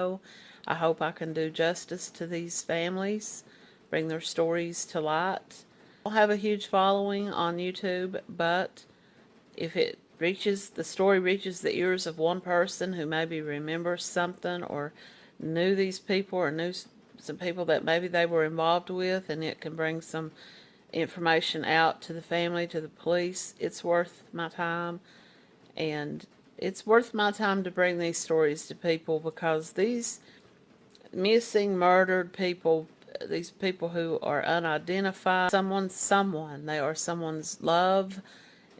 I hope I can do justice to these families, bring their stories to light. I don't have a huge following on YouTube, but if it reaches, the story reaches the ears of one person who maybe remembers something or knew these people or knew some people that maybe they were involved with and it can bring some information out to the family, to the police, it's worth my time. And it's worth my time to bring these stories to people because these missing, murdered people, these people who are unidentified, someone's someone. They are someone's love,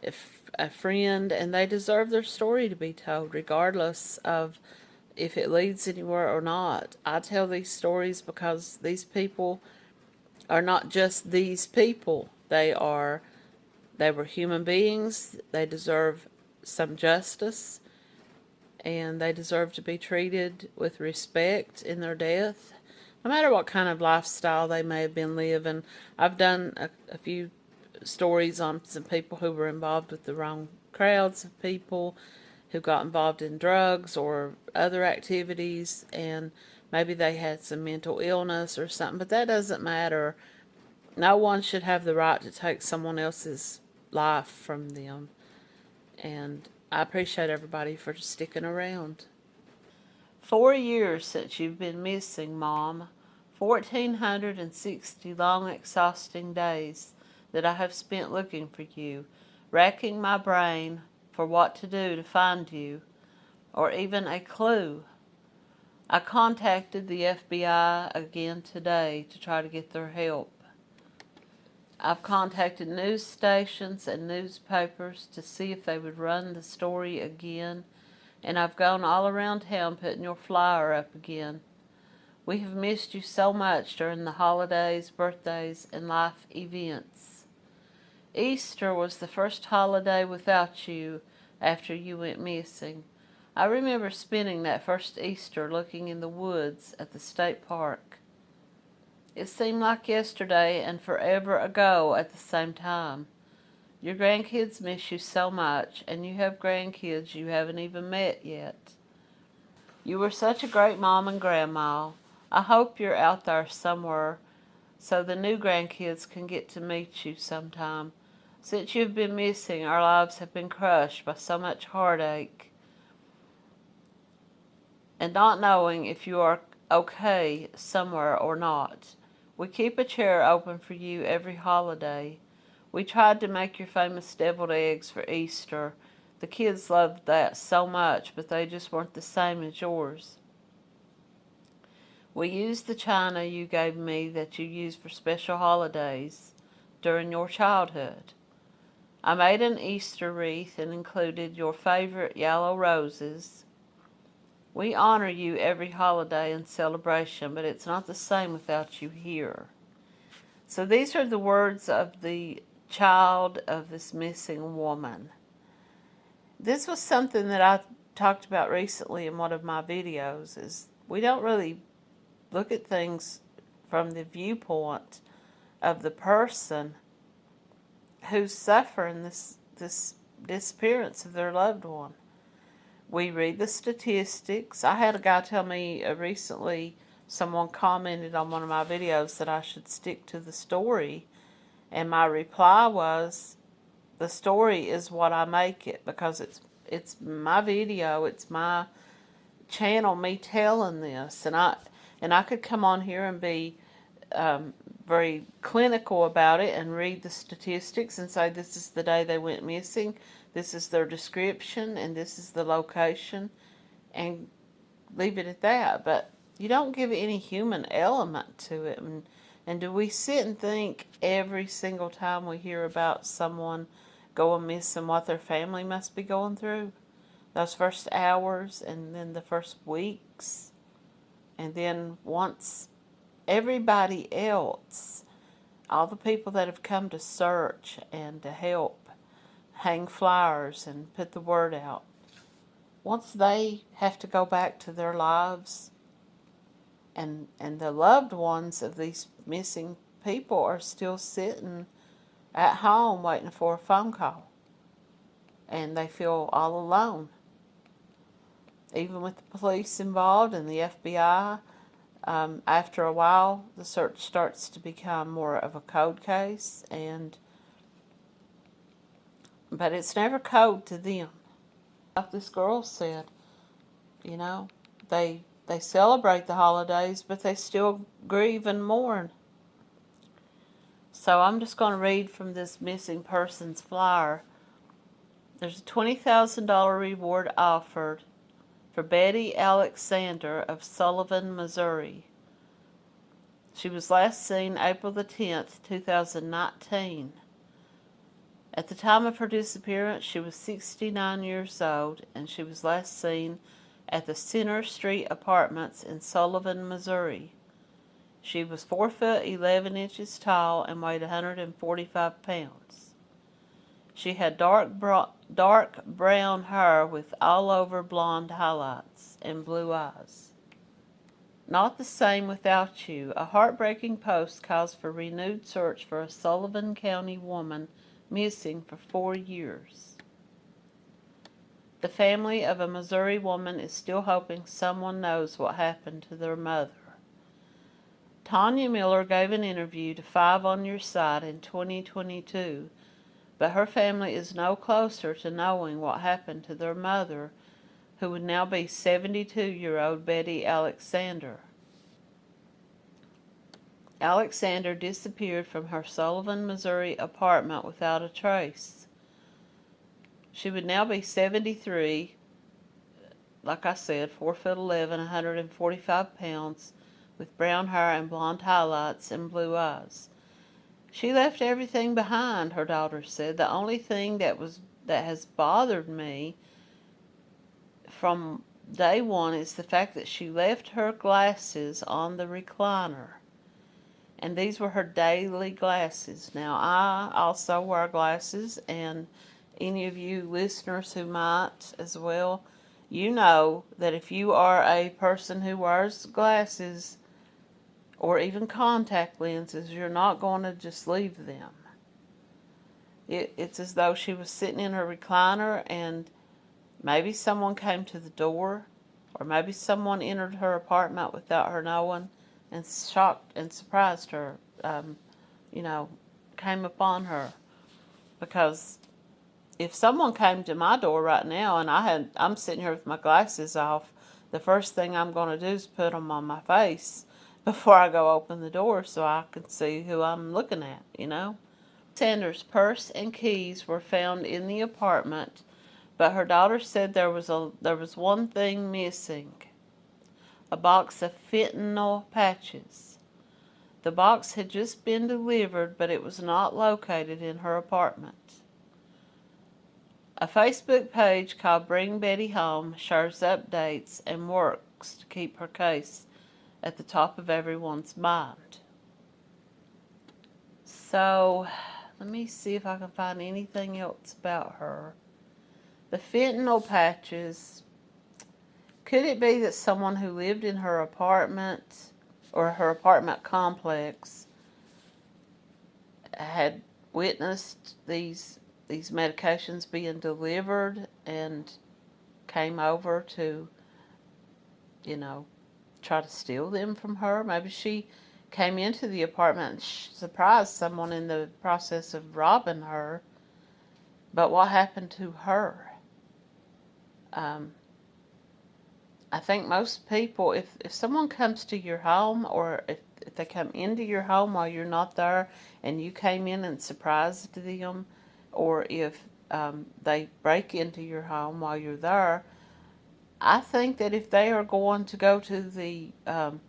if a friend, and they deserve their story to be told regardless of if it leads anywhere or not. I tell these stories because these people are not just these people. They are, they were human beings. They deserve some justice and they deserve to be treated with respect in their death no matter what kind of lifestyle they may have been living. I've done a, a few stories on some people who were involved with the wrong crowds of people who got involved in drugs or other activities and maybe they had some mental illness or something, but that doesn't matter. No one should have the right to take someone else's life from them. And I appreciate everybody for sticking around. Four years since you've been missing, Mom. 1,460 long, exhausting days that I have spent looking for you, racking my brain for what to do to find you, or even a clue. I contacted the FBI again today to try to get their help. I've contacted news stations and newspapers to see if they would run the story again, and I've gone all around town putting your flyer up again. We have missed you so much during the holidays, birthdays, and life events. Easter was the first holiday without you after you went missing. I remember spending that first Easter looking in the woods at the state park. It seemed like yesterday and forever ago at the same time. Your grandkids miss you so much, and you have grandkids you haven't even met yet. You were such a great mom and grandma. I hope you're out there somewhere so the new grandkids can get to meet you sometime. Since you've been missing, our lives have been crushed by so much heartache and not knowing if you are okay somewhere or not. We keep a chair open for you every holiday. We tried to make your famous deviled eggs for Easter. The kids loved that so much, but they just weren't the same as yours. We used the china you gave me that you used for special holidays during your childhood. I made an Easter wreath and included your favorite yellow roses. We honor you every holiday and celebration, but it's not the same without you here. So these are the words of the child of this missing woman. This was something that I talked about recently in one of my videos is we don't really look at things from the viewpoint of the person who's suffering this this disappearance of their loved one. We read the statistics. I had a guy tell me uh, recently, someone commented on one of my videos that I should stick to the story. And my reply was, the story is what I make it because it's it's my video, it's my channel, me telling this. And I and I could come on here and be um, very clinical about it and read the statistics and say this is the day they went missing, this is their description, and this is the location, and leave it at that. But you don't give any human element to it. And, and do we sit and think every single time we hear about someone going missing what their family must be going through? Those first hours and then the first weeks and then once everybody else, all the people that have come to search and to help, hang flyers and put the word out, once they have to go back to their lives and and the loved ones of these missing people are still sitting at home waiting for a phone call and they feel all alone even with the police involved and the FBI. Um, after a while, the search starts to become more of a cold case, and but it's never cold to them. Like this girl said, you know, they they celebrate the holidays, but they still grieve and mourn. So I'm just going to read from this missing persons flyer. There's a $20,000 reward offered for Betty Alexander of Sullivan, Missouri. She was last seen April the 10th, 2019. At the time of her disappearance, she was 69 years old and she was last seen at the Center Street Apartments in Sullivan, Missouri. She was 4 foot 11 inches tall and weighed 145 pounds. She had dark, dark brown hair with all over blonde highlights and blue eyes. Not the same without you. A heartbreaking post calls for renewed search for a Sullivan County woman missing for four years. The family of a Missouri woman is still hoping someone knows what happened to their mother. Tanya Miller gave an interview to Five on Your Side in 2022, but her family is no closer to knowing what happened to their mother, who would now be 72-year-old Betty Alexander. Alexander disappeared from her Sullivan, Missouri apartment without a trace. She would now be 73, like I said, 4 foot 11, 145 pounds, with brown hair and blonde highlights and blue eyes. She left everything behind, her daughter said. The only thing that was that has bothered me from day one is the fact that she left her glasses on the recliner and these were her daily glasses. Now, I also wear glasses, and any of you listeners who might as well, you know that if you are a person who wears glasses or even contact lenses, you're not going to just leave them. It, it's as though she was sitting in her recliner and maybe someone came to the door or maybe someone entered her apartment without her knowing and shocked and surprised her, um, you know, came upon her. Because if someone came to my door right now and I had, I'm sitting here with my glasses off, the first thing I'm going to do is put them on my face before I go open the door so I can see who I'm looking at, you know. Sanders' purse and keys were found in the apartment, but her daughter said there was a there was one thing missing a box of fentanyl patches. The box had just been delivered, but it was not located in her apartment. A Facebook page called Bring Betty Home shares updates and works to keep her case at the top of everyone's mind. So, let me see if I can find anything else about her. The fentanyl patches could it be that someone who lived in her apartment or her apartment complex had witnessed these these medications being delivered and came over to you know try to steal them from her? Maybe she came into the apartment and surprised someone in the process of robbing her. But what happened to her? Um, I think most people, if, if someone comes to your home or if, if they come into your home while you're not there and you came in and surprised them, or if um, they break into your home while you're there, I think that if they are going to go to the um,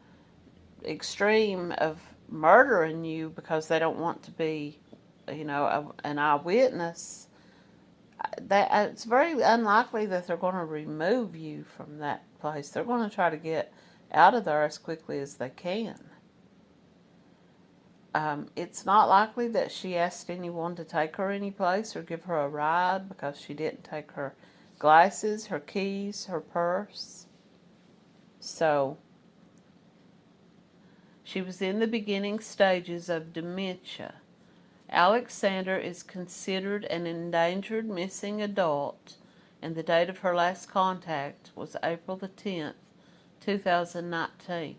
extreme of murdering you because they don't want to be, you know, a, an eyewitness, that uh, it's very unlikely that they're going to remove you from that place. They're going to try to get out of there as quickly as they can. Um, it's not likely that she asked anyone to take her any place or give her a ride because she didn't take her glasses, her keys, her purse. So, she was in the beginning stages of dementia. Alexander is considered an endangered missing adult and the date of her last contact was April the 10th, 2019.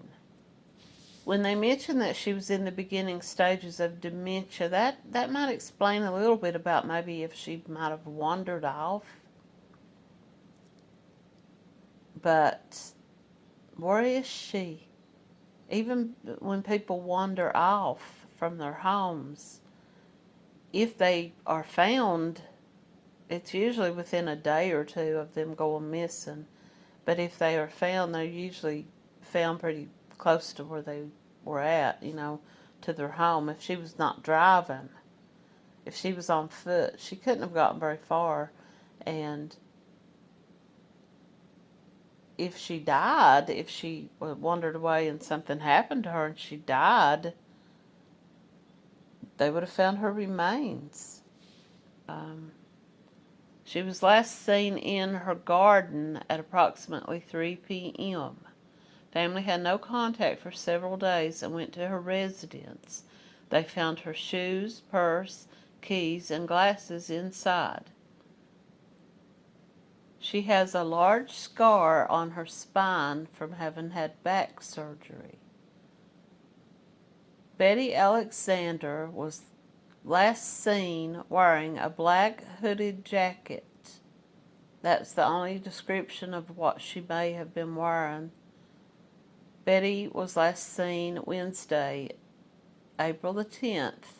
When they mentioned that she was in the beginning stages of dementia, that, that might explain a little bit about maybe if she might have wandered off. But where is she? Even when people wander off from their homes, if they are found, it's usually within a day or two of them going missing. But if they are found, they're usually found pretty close to where they were at, you know, to their home. If she was not driving, if she was on foot, she couldn't have gotten very far. And if she died, if she wandered away and something happened to her and she died, they would have found her remains. Um, she was last seen in her garden at approximately 3 p.m. Family had no contact for several days and went to her residence. They found her shoes, purse, keys, and glasses inside. She has a large scar on her spine from having had back surgery. Betty Alexander was last seen wearing a black hooded jacket. That's the only description of what she may have been wearing. Betty was last seen Wednesday, April the 10th,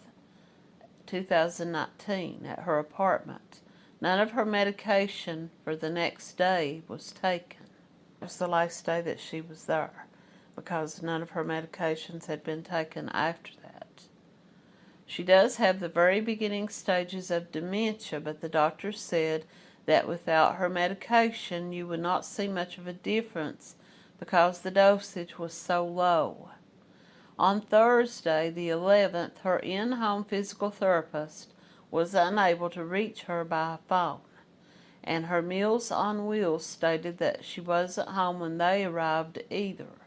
2019, at her apartment. None of her medication for the next day was taken. It was the last day that she was there because none of her medications had been taken after that. She does have the very beginning stages of dementia, but the doctor said that without her medication you would not see much of a difference because the dosage was so low. On Thursday, the 11th, her in-home physical therapist was unable to reach her by phone, and her Meals on Wheels stated that she wasn't home when they arrived either.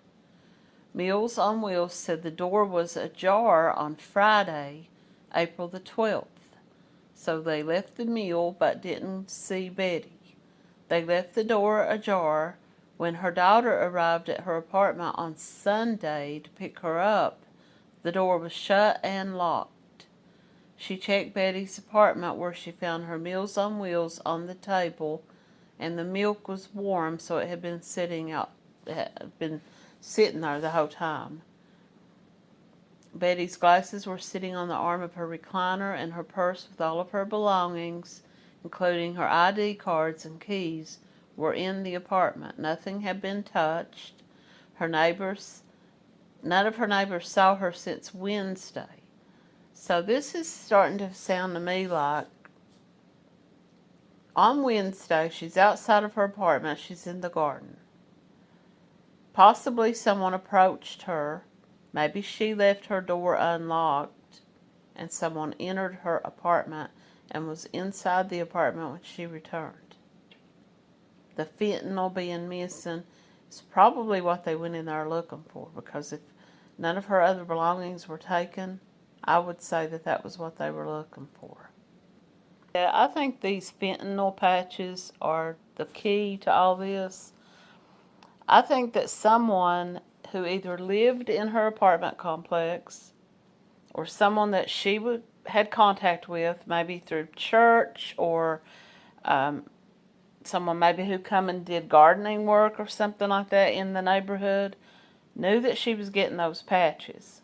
Meals on Wheels said the door was ajar on Friday, April the 12th. So they left the meal but didn't see Betty. They left the door ajar when her daughter arrived at her apartment on Sunday to pick her up. The door was shut and locked. She checked Betty's apartment where she found her Meals on Wheels on the table and the milk was warm so it had been sitting out had been sitting there the whole time. Betty's glasses were sitting on the arm of her recliner and her purse with all of her belongings, including her ID cards and keys, were in the apartment. Nothing had been touched. Her neighbors, none of her neighbors saw her since Wednesday. So this is starting to sound to me like on Wednesday, she's outside of her apartment. She's in the garden. Possibly someone approached her. Maybe she left her door unlocked and someone entered her apartment and was inside the apartment when she returned. The fentanyl being missing is probably what they went in there looking for because if none of her other belongings were taken, I would say that that was what they were looking for. Yeah, I think these fentanyl patches are the key to all this I think that someone who either lived in her apartment complex or someone that she would, had contact with, maybe through church or um, someone maybe who come and did gardening work or something like that in the neighborhood, knew that she was getting those patches.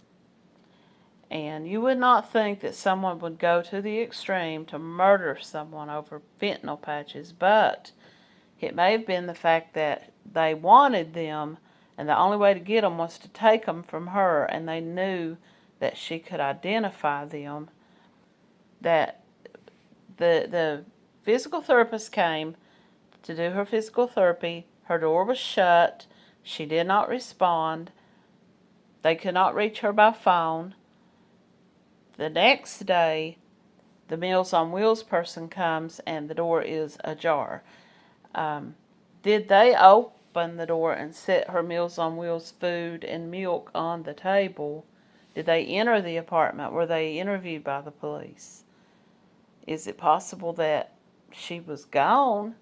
And you would not think that someone would go to the extreme to murder someone over fentanyl patches, but it may have been the fact that they wanted them, and the only way to get them was to take them from her, and they knew that she could identify them. That the the physical therapist came to do her physical therapy. Her door was shut. She did not respond. They could not reach her by phone. The next day, the Meals on Wheels person comes and the door is ajar. Um, did they open the door and set her Meals on Wheels food and milk on the table? Did they enter the apartment? Were they interviewed by the police? Is it possible that she was gone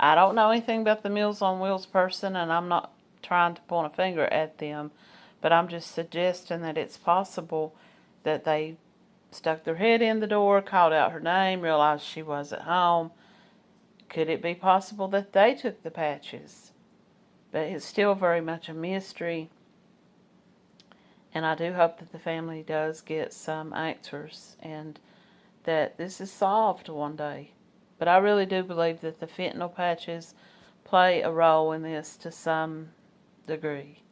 I don't know anything about the Meals on Wheels person, and I'm not trying to point a finger at them, but I'm just suggesting that it's possible that they stuck their head in the door, called out her name, realized she was at home. Could it be possible that they took the patches? But it's still very much a mystery. And I do hope that the family does get some answers and that this is solved one day. But I really do believe that the fentanyl patches play a role in this to some degree.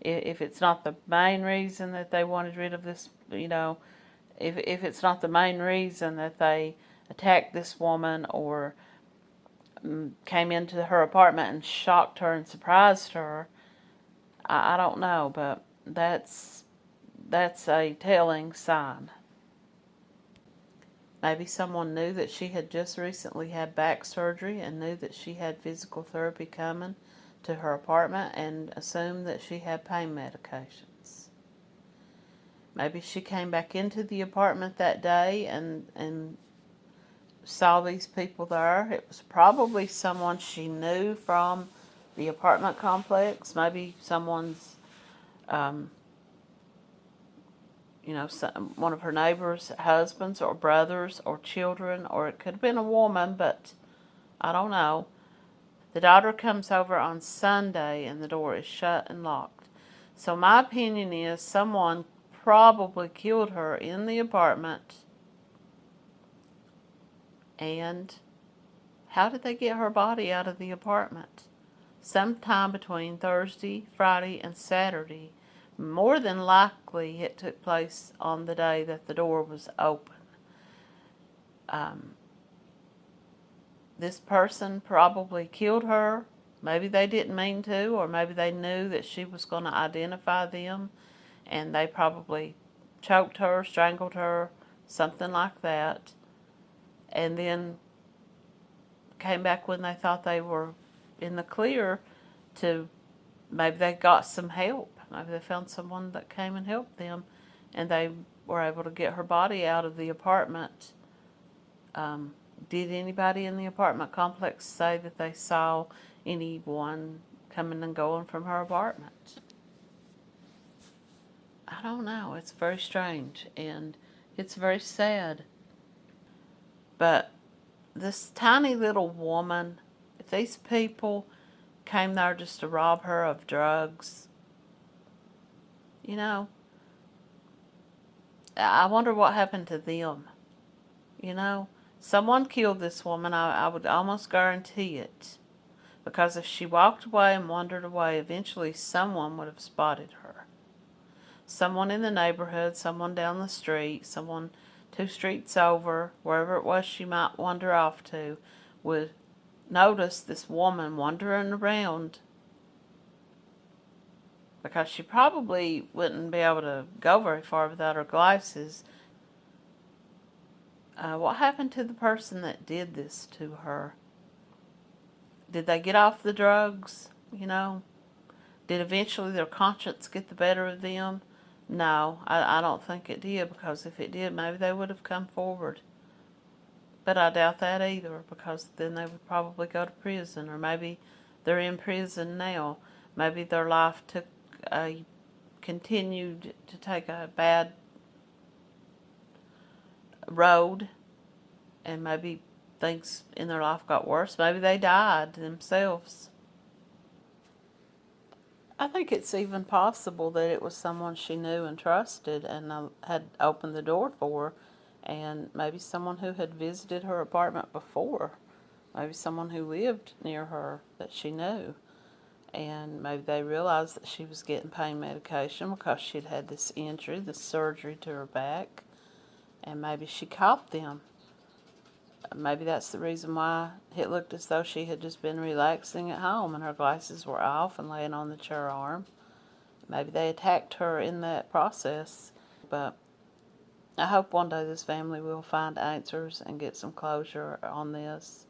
If it's not the main reason that they wanted rid of this, you know, if, if it's not the main reason that they attacked this woman or came into her apartment and shocked her and surprised her, I, I don't know, but that's that's a telling sign. Maybe someone knew that she had just recently had back surgery and knew that she had physical therapy coming to her apartment and assumed that she had pain medications. Maybe she came back into the apartment that day and, and saw these people there. It was probably someone she knew from the apartment complex, maybe someone's, um, you know, some, one of her neighbors' husbands or brothers or children, or it could have been a woman, but I don't know. The daughter comes over on Sunday and the door is shut and locked. So my opinion is someone probably killed her in the apartment. And how did they get her body out of the apartment? Sometime between Thursday, Friday, and Saturday. More than likely it took place on the day that the door was open. Um, this person probably killed her. Maybe they didn't mean to, or maybe they knew that she was going to identify them, and they probably choked her, strangled her, something like that, and then came back when they thought they were in the clear to maybe they got some help. Maybe they found someone that came and helped them, and they were able to get her body out of the apartment. Um, did anybody in the apartment complex say that they saw anyone coming and going from her apartment? I don't know. It's very strange and it's very sad. But this tiny little woman, if these people came there just to rob her of drugs, you know, I wonder what happened to them. You know, Someone killed this woman, I, I would almost guarantee it. Because if she walked away and wandered away, eventually someone would have spotted her. Someone in the neighborhood, someone down the street, someone two streets over, wherever it was she might wander off to, would notice this woman wandering around because she probably wouldn't be able to go very far without her glasses uh, what happened to the person that did this to her? Did they get off the drugs? You know? Did eventually their conscience get the better of them? No, I, I don't think it did because if it did, maybe they would have come forward. But I doubt that either because then they would probably go to prison or maybe they're in prison now. Maybe their life took a continued to take a bad road and maybe things in their life got worse. Maybe they died themselves. I think it's even possible that it was someone she knew and trusted and uh, had opened the door for and maybe someone who had visited her apartment before. Maybe someone who lived near her that she knew. And maybe they realized that she was getting pain medication because she'd had this injury, this surgery to her back and maybe she caught them. Maybe that's the reason why it looked as though she had just been relaxing at home and her glasses were off and laying on the chair arm. Maybe they attacked her in that process. But I hope one day this family will find answers and get some closure on this.